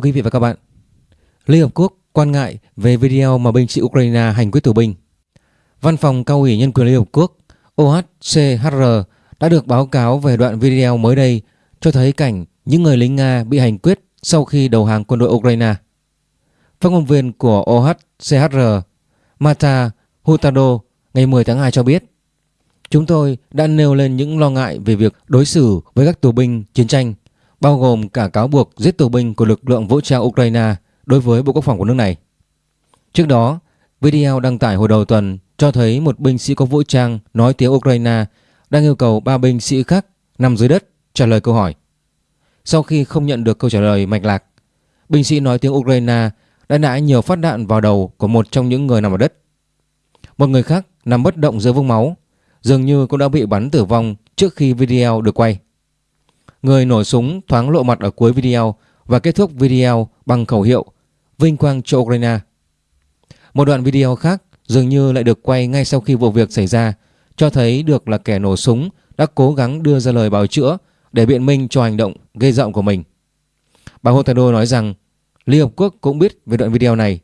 Thưa quý vị và các bạn, Liên Hợp Quốc quan ngại về video mà binh sĩ Ukraine hành quyết tù binh. Văn phòng cao ủy nhân quyền Liên Hợp Quốc OHCHR đã được báo cáo về đoạn video mới đây cho thấy cảnh những người lính Nga bị hành quyết sau khi đầu hàng quân đội Ukraine. Phát ngôn viên của OHCHR Mata Hutado ngày 10 tháng 2 cho biết Chúng tôi đã nêu lên những lo ngại về việc đối xử với các tù binh chiến tranh bao gồm cả cáo buộc giết tù binh của lực lượng vũ trang Ukraine đối với Bộ Quốc phòng của nước này. Trước đó, video đăng tải hồi đầu tuần cho thấy một binh sĩ có vũ trang nói tiếng Ukraine đang yêu cầu ba binh sĩ khác nằm dưới đất trả lời câu hỏi. Sau khi không nhận được câu trả lời mạch lạc, binh sĩ nói tiếng Ukraine đã nã nhiều phát đạn vào đầu của một trong những người nằm ở đất. Một người khác nằm bất động dưới vũng máu, dường như cũng đã bị bắn tử vong trước khi video được quay. Người nổ súng thoáng lộ mặt ở cuối video và kết thúc video bằng khẩu hiệu Vinh quang cho Ukraine. Một đoạn video khác dường như lại được quay ngay sau khi vụ việc xảy ra, cho thấy được là kẻ nổ súng đã cố gắng đưa ra lời bào chữa để biện minh cho hành động gây rộng của mình. Bà Hotado nói rằng, Liên Hợp Quốc cũng biết về đoạn video này,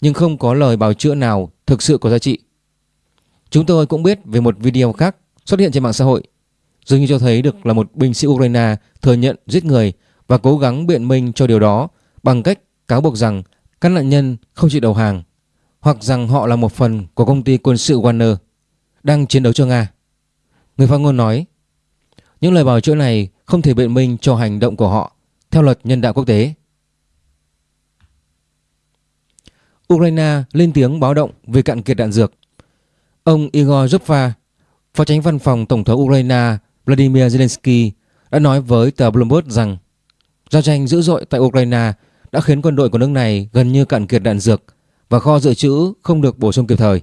nhưng không có lời bào chữa nào thực sự có giá trị. Chúng tôi cũng biết về một video khác xuất hiện trên mạng xã hội dường như cho thấy được là một binh sĩ Ukraine thừa nhận giết người và cố gắng biện minh cho điều đó bằng cách cáo buộc rằng các nạn nhân không chịu đầu hàng hoặc rằng họ là một phần của công ty quân sự Wagner đang chiến đấu cho Nga. Người phát ngôn nói những lời bào chữa này không thể biện minh cho hành động của họ theo luật nhân đạo quốc tế. Ukraine lên tiếng báo động về cạn kiệt đạn dược. Ông Igor Zhukva, phó tránh văn phòng Tổng thống Ukraine Vladimir Zelensky đã nói với tờ Bloomberg rằng giao tranh dữ dội tại Ukraine đã khiến quân đội của nước này gần như cạn kiệt đạn dược và kho dự trữ không được bổ sung kịp thời.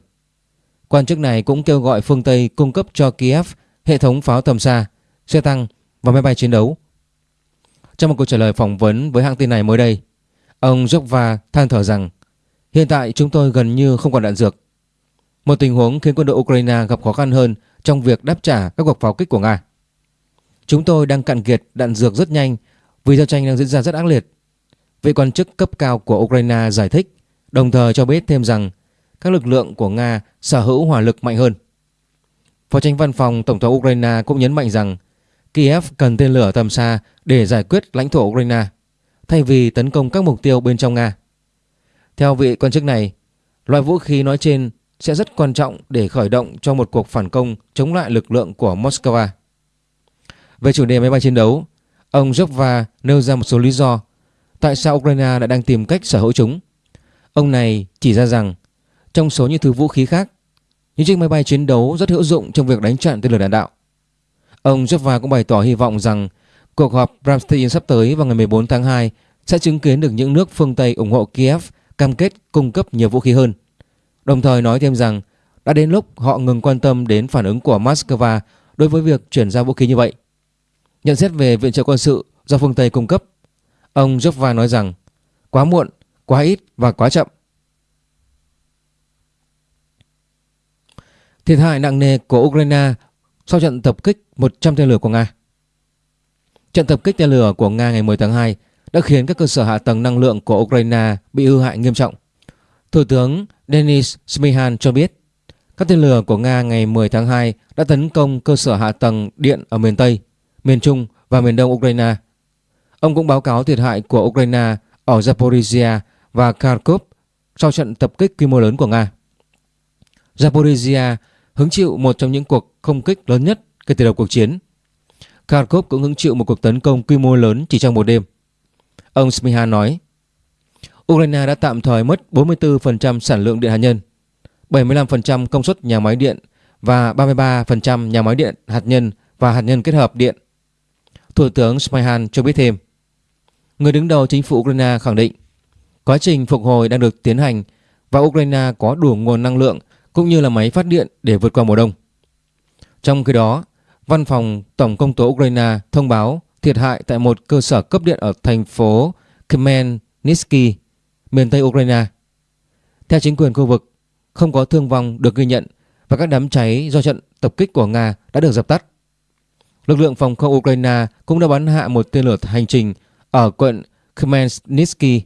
Quan chức này cũng kêu gọi phương Tây cung cấp cho Kiev hệ thống pháo tầm xa, xe tăng và máy bay chiến đấu. Trong một cuộc trả lời phỏng vấn với hãng tin này mới đây, ông Jokva than thở rằng hiện tại chúng tôi gần như không còn đạn dược. Một tình huống khiến quân đội Ukraine gặp khó khăn hơn trong việc đáp trả các cuộc pháo kích của Nga. Chúng tôi đang cạn kiệt đạn dược rất nhanh vì giao tranh đang diễn ra rất ác liệt. Vị quan chức cấp cao của Ukraine giải thích, đồng thời cho biết thêm rằng các lực lượng của Nga sở hữu hỏa lực mạnh hơn. Phó tranh văn phòng Tổng thống Ukraine cũng nhấn mạnh rằng Kiev cần tên lửa tầm xa để giải quyết lãnh thổ Ukraine thay vì tấn công các mục tiêu bên trong Nga. Theo vị quan chức này, loại vũ khí nói trên sẽ rất quan trọng để khởi động cho một cuộc phản công chống lại lực lượng của Moscow. Về chủ đề máy bay chiến đấu, ông Jokva nêu ra một số lý do tại sao Ukraine đã đang tìm cách sở hữu chúng. Ông này chỉ ra rằng trong số những thứ vũ khí khác, những chiếc máy bay chiến đấu rất hữu dụng trong việc đánh chặn tên lửa đạn đạo. Ông Jokva cũng bày tỏ hy vọng rằng cuộc họp Ramstein sắp tới vào ngày 14 tháng 2 sẽ chứng kiến được những nước phương Tây ủng hộ Kiev cam kết cung cấp nhiều vũ khí hơn. Đồng thời nói thêm rằng đã đến lúc họ ngừng quan tâm đến phản ứng của Moscow đối với việc chuyển giao vũ khí như vậy. Nhận xét về viện trợ quân sự do phương Tây cung cấp, ông Jokva nói rằng quá muộn, quá ít và quá chậm. Thiệt hại nặng nề của Ukraine sau trận tập kích 100 tên lửa của Nga. Trận tập kích tên lửa của Nga ngày 10 tháng 2 đã khiến các cơ sở hạ tầng năng lượng của Ukraine bị hư hại nghiêm trọng. Thủ tướng Denis Smihan cho biết các tên lửa của Nga ngày 10 tháng 2 đã tấn công cơ sở hạ tầng điện ở miền Tây, miền Trung và miền Đông Ukraine. Ông cũng báo cáo thiệt hại của Ukraine ở Zaporizhia và Kharkov sau trận tập kích quy mô lớn của Nga. Zaporizhia hứng chịu một trong những cuộc không kích lớn nhất kể từ đầu cuộc chiến. Kharkov cũng hứng chịu một cuộc tấn công quy mô lớn chỉ trong một đêm. Ông Smiha nói, Ukraine đã tạm thời mất 44% sản lượng điện hạt nhân, 75% công suất nhà máy điện và 33% nhà máy điện hạt nhân và hạt nhân kết hợp điện. Thủ tướng Smyhan cho biết thêm, người đứng đầu chính phủ Ukraine khẳng định quá trình phục hồi đang được tiến hành và Ukraine có đủ nguồn năng lượng cũng như là máy phát điện để vượt qua mùa đông. Trong khi đó, Văn phòng Tổng công tố Ukraine thông báo thiệt hại tại một cơ sở cấp điện ở thành phố Khmelnytsky miền Tây Ukraine. Theo chính quyền khu vực, không có thương vong được ghi nhận và các đám cháy do trận tập kích của Nga đã được dập tắt. Lực lượng phòng không Ukraine cũng đã bắn hạ một tên lửa hành trình ở quận Khmelnytsky.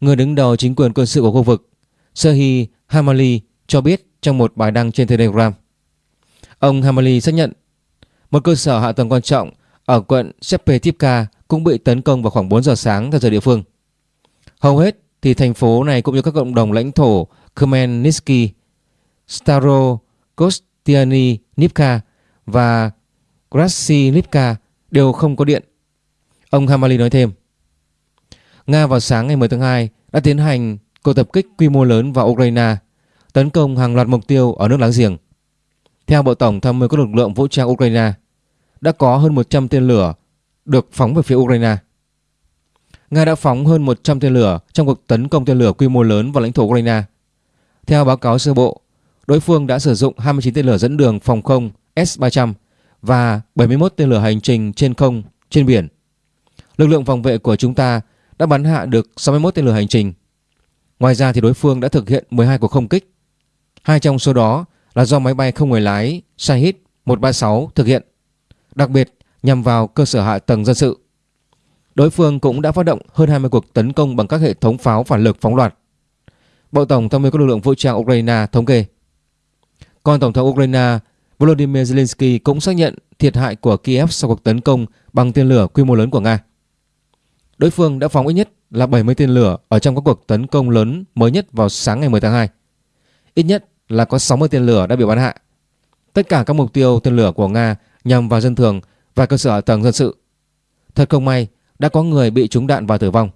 Người đứng đầu chính quyền quân sự của khu vực, Serhiy Hamali cho biết trong một bài đăng trên Telegram. Ông Hamali xác nhận một cơ sở hạ tầng quan trọng ở quận Shepetivka cũng bị tấn công vào khoảng 4 giờ sáng theo giờ địa phương. Hầu hết thì thành phố này cũng như các cộng đồng lãnh thổ Khmelnytsky, Staro, Kostiany, Nivka và Krasilivka đều không có điện. Ông Hamali nói thêm, Nga vào sáng ngày 10 tháng 2 đã tiến hành cuộc tập kích quy mô lớn vào Ukraine, tấn công hàng loạt mục tiêu ở nước láng giềng. Theo Bộ Tổng tham mưu các lực lượng vũ trang Ukraine, đã có hơn 100 tên lửa được phóng về phía Ukraine. Nga đã phóng hơn 100 tên lửa trong cuộc tấn công tên lửa quy mô lớn vào lãnh thổ Ukraine. Theo báo cáo sơ bộ, đối phương đã sử dụng 29 tên lửa dẫn đường phòng không S-300 và 71 tên lửa hành trình trên không, trên biển. Lực lượng phòng vệ của chúng ta đã bắn hạ được 61 tên lửa hành trình. Ngoài ra thì đối phương đã thực hiện 12 cuộc không kích. Hai trong số đó là do máy bay không người lái Shahid 136 thực hiện, đặc biệt nhằm vào cơ sở hạ tầng dân sự. Đối phương cũng đã phát động hơn 20 cuộc tấn công bằng các hệ thống pháo phản lực phóng loạt. Bộ Tổng tham mưu các lực lượng vũ trang Ukraine thống kê. Còn Tổng thống Ukraine Volodymyr Zelensky cũng xác nhận thiệt hại của Kiev sau cuộc tấn công bằng tên lửa quy mô lớn của Nga. Đối phương đã phóng ít nhất là 70 tên lửa ở trong các cuộc tấn công lớn mới nhất vào sáng ngày 10 tháng 2. Ít nhất là có 60 tên lửa đã bị bắn hạ. Tất cả các mục tiêu tên lửa của Nga nhằm vào dân thường và cơ sở hạ tầng dân sự. Thật không may, đã có người bị trúng đạn và tử vong.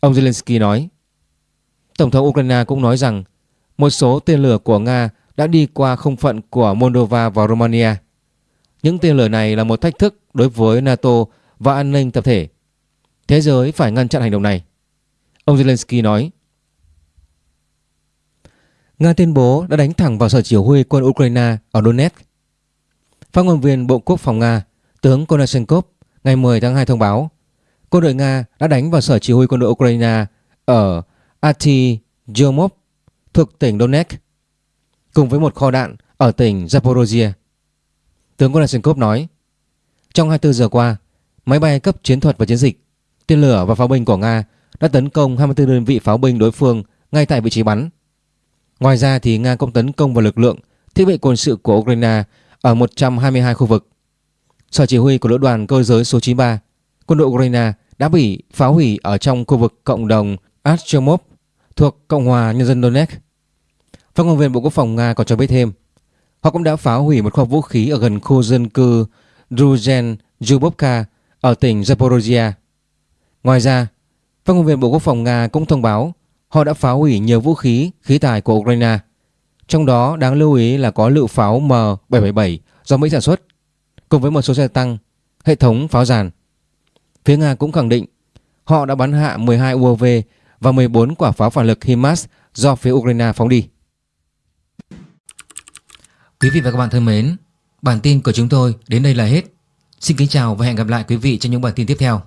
Ông Zelensky nói. Tổng thống Ukraine cũng nói rằng một số tên lửa của Nga đã đi qua không phận của Moldova và Romania. Những tên lửa này là một thách thức đối với NATO và an ninh tập thể. Thế giới phải ngăn chặn hành động này. Ông Zelensky nói. Nga tuyên bố đã đánh thẳng vào sở chỉ huy quân Ukraine ở Donetsk. Phát ngôn viên Bộ Quốc phòng Nga, tướng Konashenkov ngày 10 tháng 2 thông báo quân đội Nga đã đánh vào sở chỉ huy quân đội Ukraine ở Artyomov thuộc tỉnh Donetsk cùng với một kho đạn ở tỉnh Zaporozhye. Tướng Konashenkov nói, trong 24 giờ qua, máy bay cấp chiến thuật và chiến dịch, tên lửa và pháo binh của Nga đã tấn công 24 đơn vị pháo binh đối phương ngay tại vị trí bắn. Ngoài ra thì Nga cũng tấn công vào lực lượng thiết bị quân sự của Ukraine ở 122 khu vực. Sở chỉ huy của lữ đoàn cơ giới số 93, quân đội Ukraine đã bị phá hủy ở trong khu vực cộng đồng Artyomov thuộc Cộng hòa Nhân dân Donetsk. Phát ngôn viên Bộ Quốc phòng Nga còn cho biết thêm, họ cũng đã phá hủy một kho vũ khí ở gần khu dân cư Druzhen Zhubovka ở tỉnh Zaporozhye. Ngoài ra, phát ngôn viên Bộ Quốc phòng Nga cũng thông báo họ đã phá hủy nhiều vũ khí, khí tài của Ukraine. Trong đó đáng lưu ý là có lựu pháo M777 do Mỹ sản xuất, cùng với một số xe tăng, hệ thống pháo giàn. Phía Nga cũng khẳng định họ đã bắn hạ 12 UAV và 14 quả pháo phản lực HIMARS do phía Ukraine phóng đi. Quý vị và các bạn thân mến, bản tin của chúng tôi đến đây là hết. Xin kính chào và hẹn gặp lại quý vị trong những bản tin tiếp theo.